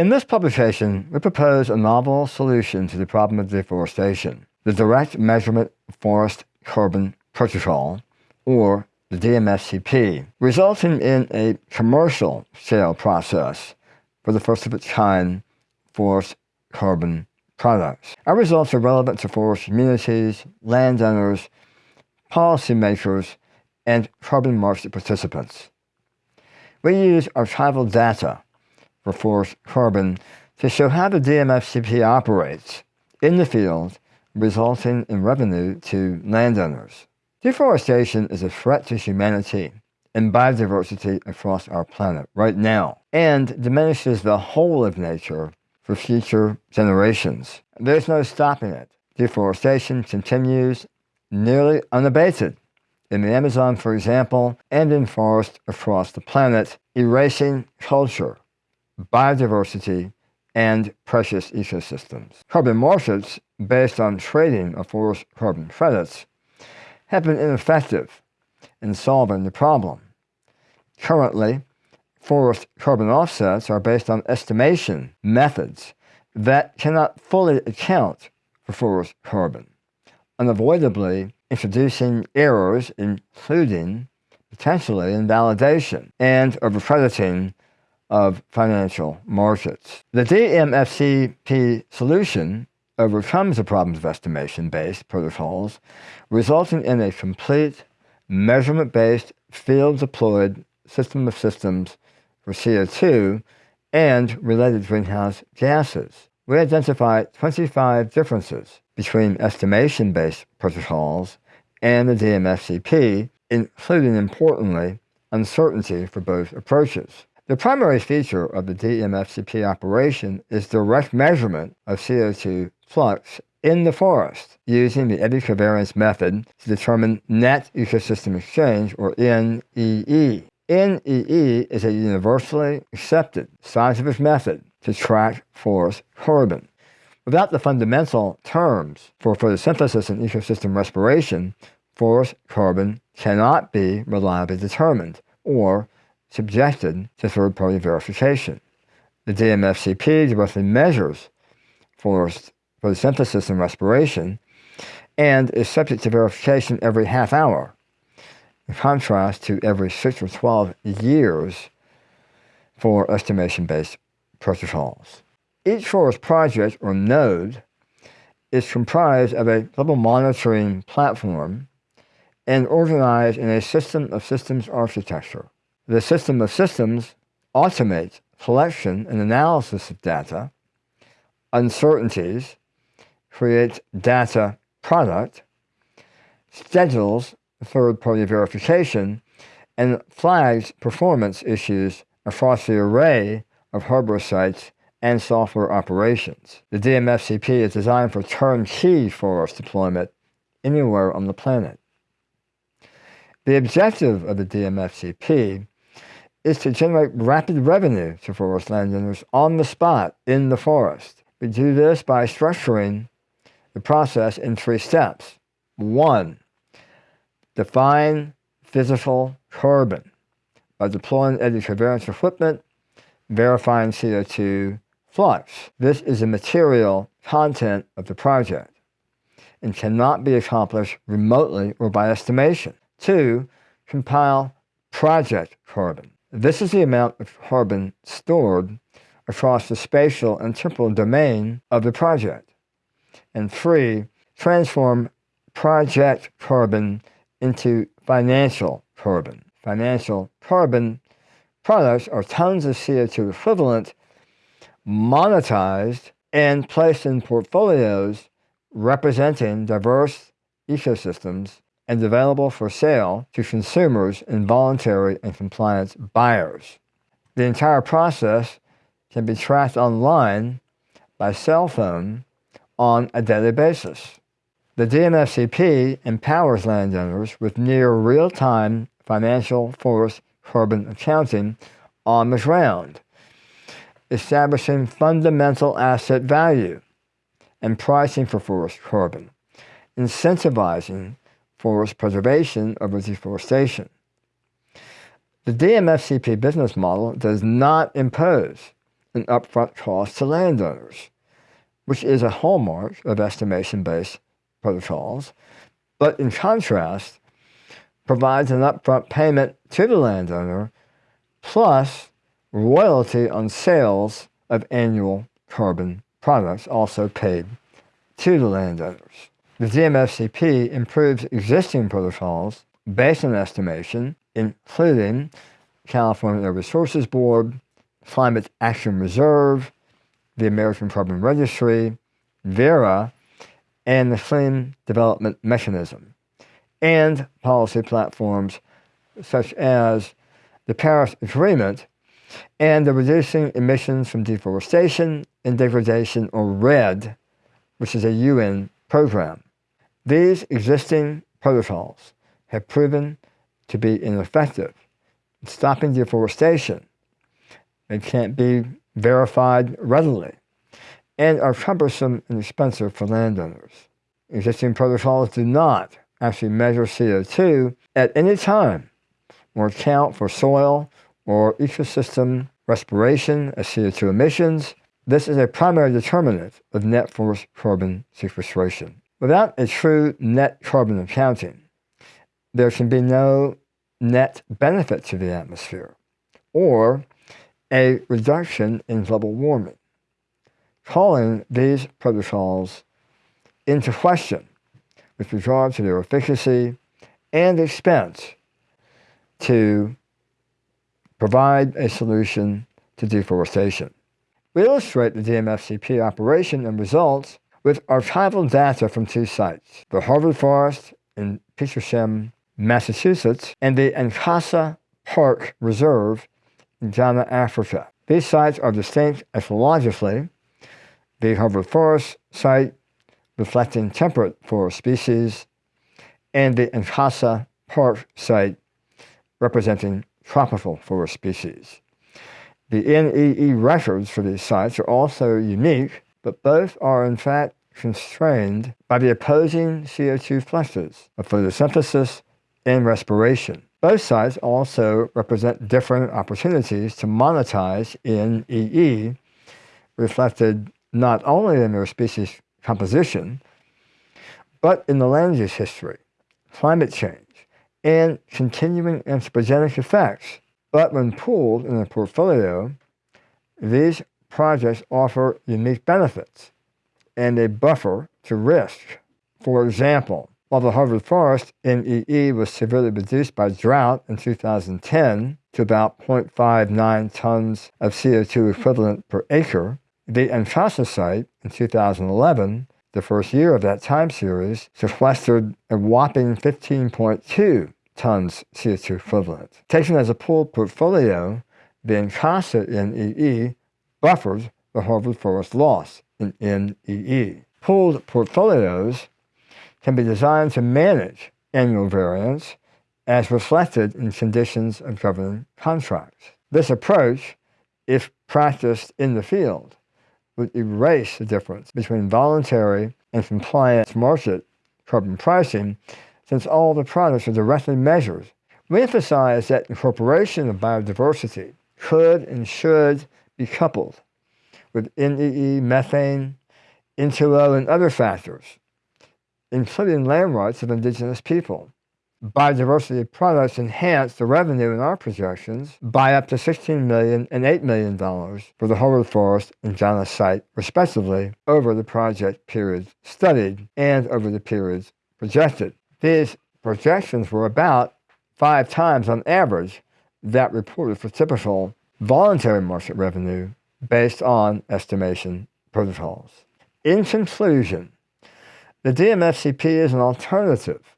In this publication, we propose a novel solution to the problem of deforestation, the Direct Measurement Forest Carbon Protocol, or the DMFCP, resulting in a commercial sale process for the first of its kind forest carbon products. Our results are relevant to forest communities, landowners, policymakers, and carbon market participants. We use archival data for forest carbon to show how the DMFCP operates in the field, resulting in revenue to landowners. Deforestation is a threat to humanity and biodiversity across our planet right now, and diminishes the whole of nature for future generations. There's no stopping it. Deforestation continues nearly unabated in the Amazon, for example, and in forests across the planet, erasing culture, biodiversity, and precious ecosystems. Carbon markets based on trading of forest carbon credits have been ineffective in solving the problem. Currently, forest carbon offsets are based on estimation methods that cannot fully account for forest carbon, unavoidably introducing errors including potentially invalidation and overcrediting of financial markets. The DMFCP solution overcomes the problems of estimation-based protocols, resulting in a complete measurement-based field-deployed system of systems for CO2 and related greenhouse gases. We identified 25 differences between estimation-based protocols and the DMFCP, including importantly, uncertainty for both approaches. The primary feature of the DMFCP operation is direct measurement of CO2 flux in the forest using the eddy covariance method to determine net ecosystem exchange, or NEE. NEE is a universally accepted scientific method to track forest carbon. Without the fundamental terms for photosynthesis and ecosystem respiration, forest carbon cannot be reliably determined or subjected to third-party verification. The DMFCP directly measures forest photosynthesis and respiration and is subject to verification every half hour, in contrast to every 6 or 12 years for estimation-based protocols. Each forest project or node is comprised of a global monitoring platform and organized in a system of systems architecture. The system of systems automates collection and analysis of data, uncertainties, creates data product, schedules third-party verification, and flags performance issues across the array of hardware sites and software operations. The DMFCP is designed for turnkey forest deployment anywhere on the planet. The objective of the DMFCP is to generate rapid revenue to forest landowners on the spot in the forest. We do this by structuring the process in three steps. One, define physical carbon by deploying eddy covariance equipment, verifying CO2 flux. This is the material content of the project and cannot be accomplished remotely or by estimation. Two, compile project carbon. This is the amount of carbon stored across the spatial and temporal domain of the project. And three, transform project carbon into financial carbon. Financial carbon products are tons of CO2 equivalent monetized and placed in portfolios representing diverse ecosystems and available for sale to consumers and voluntary and compliance buyers. The entire process can be tracked online by cell phone on a daily basis. The DMFCP empowers landowners with near real-time financial forest carbon accounting on the ground, establishing fundamental asset value and pricing for forest carbon, incentivizing forest preservation over deforestation. The DMFCP business model does not impose an upfront cost to landowners, which is a hallmark of estimation-based protocols, but in contrast, provides an upfront payment to the landowner plus royalty on sales of annual carbon products also paid to the landowners. The DMFCP improves existing protocols based on estimation, including California Air Resources Board, Climate Action Reserve, the American Carbon Registry, Verra, and the Clean Development Mechanism, and policy platforms such as the Paris Agreement and the Reducing Emissions from Deforestation and Degradation, or REDD, which is a UN program. These existing protocols have proven to be ineffective in stopping deforestation. They can't be verified readily and are cumbersome and expensive for landowners. Existing protocols do not actually measure CO2 at any time or account for soil or ecosystem respiration as CO2 emissions. This is a primary determinant of net forest carbon sequestration. Without a true net carbon accounting, there can be no net benefit to the atmosphere or a reduction in global warming. Calling these protocols into question with regard to their efficacy and expense to provide a solution to deforestation. We illustrate the DMFCP operation and results with archival data from two sites, the Harvard Forest in Petersham, Massachusetts, and the Ankasa Park Reserve in Ghana, Africa. These sites are distinct ecologically. The Harvard Forest site reflecting temperate forest species, and the Ankasa Park site representing tropical forest species. The NEE records for these sites are also unique, but both are in fact constrained by the opposing CO2 fluxes of photosynthesis and respiration. Both sites also represent different opportunities to monetize NEE, reflected not only in their species composition, but in the land use history, climate change, and continuing anthropogenic effects. But when pooled in a portfolio, these projects offer unique benefits and a buffer to risk. For example, while the Harvard Forest NEE was severely reduced by drought in 2010 to about 0.59 tons of CO2 equivalent per acre, the Ankasa site in 2011 the first year of that time series sequestered a whopping 15.2 tons CO2 equivalent. Taken as a pooled portfolio, the Ankasa NEE buffered the Harvard Forest loss in NEE. Pooled portfolios can be designed to manage annual variance as reflected in conditions of governing contracts. This approach, if practiced in the field, would erase the difference between voluntary and compliant market carbon pricing since all the products are directly measured. We emphasize that incorporation of biodiversity could and should be coupled with NEE, methane, N2O, and other factors, including land rights of indigenous people biodiversity products enhanced the revenue in our projections by up to $16 million and $8 million for the Harvard Forest and Ghana site, respectively, over the project periods studied and over the periods projected. These projections were about five times on average that reported for typical voluntary market revenue based on estimation protocols. In conclusion, the DMFCP is an alternative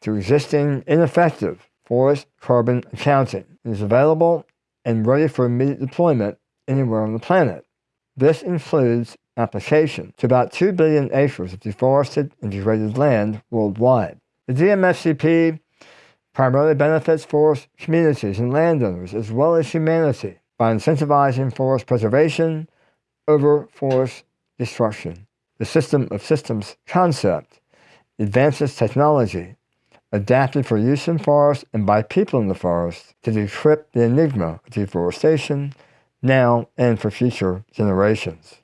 to existing ineffective forest carbon accounting. It is available and ready for immediate deployment anywhere on the planet. This includes application to about 2 billion acres of deforested and degraded land worldwide. The DMFCP primarily benefits forest communities and landowners as well as humanity by incentivizing forest preservation over forest destruction. The system of systems concept advances technology adapted for use in forests and by people in the forest to decrypt the enigma of deforestation, now and for future generations.